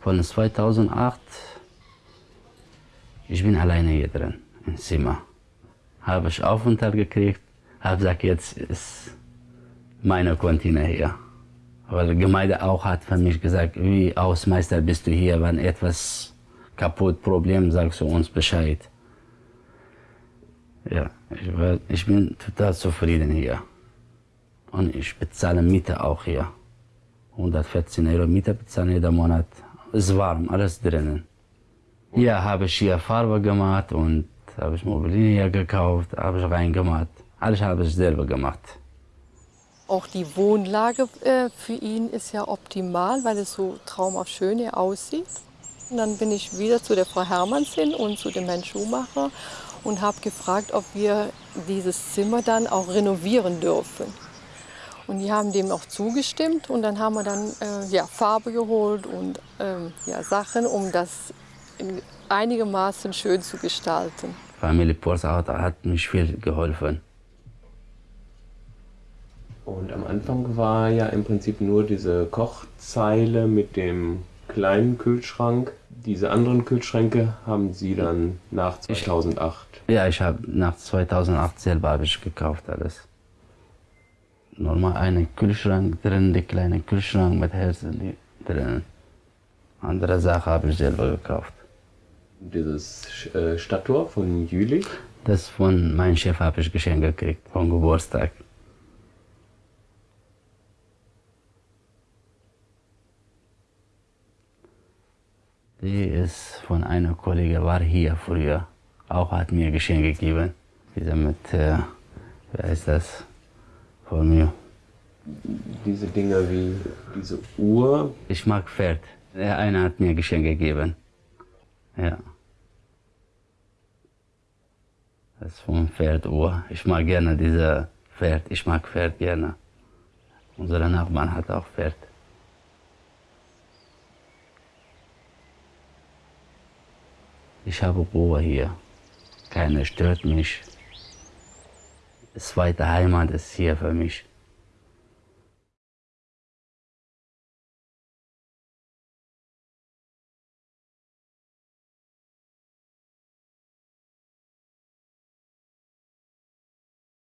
Von 2008, ich bin alleine hier drin, im Zimmer. Habe ich Aufenthalt gekriegt, habe gesagt, jetzt ist meine Container hier. Weil die Gemeinde auch hat für mich gesagt, wie Hausmeister bist du hier, wenn etwas kaputt, Problem, sagst du uns Bescheid. Ja, ich, war, ich bin total zufrieden hier. Und ich bezahle Miete auch hier. 114 Euro Miete bezahlen jeden Monat. Ist warm, alles drinnen. Hier habe ich hier Farbe gemacht und habe ich Mobilien gekauft, habe ich reingemacht. Alles habe ich selber gemacht. Auch die Wohnlage äh, für ihn ist ja optimal, weil es so traumhaft schön hier aussieht. Und dann bin ich wieder zu der Frau Hermanns hin und zu dem Herrn Schumacher und habe gefragt, ob wir dieses Zimmer dann auch renovieren dürfen. Und die haben dem auch zugestimmt und dann haben wir dann äh, ja, Farbe geholt und ähm, ja, Sachen, um das einigermaßen schön zu gestalten. Familie Porsauter hat mich viel geholfen. Und am Anfang war ja im Prinzip nur diese Kochzeile mit dem kleinen Kühlschrank. Diese anderen Kühlschränke haben Sie dann nach 2008? Ja, ich habe nach 2008 selber ich gekauft alles. Normal einen Kühlschrank drin, der kleine Kühlschrank mit Herzen drin. Andere Sachen habe ich selber gekauft. Dieses äh, Stadttor von Jülich? Das von meinem Chef habe ich geschenkt gekriegt, vom Geburtstag. Die ist von einer Kollegin, war hier früher, auch hat mir Geschenk gegeben. Diese mit, äh, wer ist das, von mir. Diese Dinger wie diese Uhr? Ich mag Pferd. Der eine hat mir Geschenk gegeben. Ja. Das ist vom Pferduhr. Ich mag gerne diese Pferd. Ich mag Pferd gerne. Unser Nachbarn hat auch Pferd. Ich habe Ruhe hier. Keiner stört mich. Zweite Heimat ist hier für mich.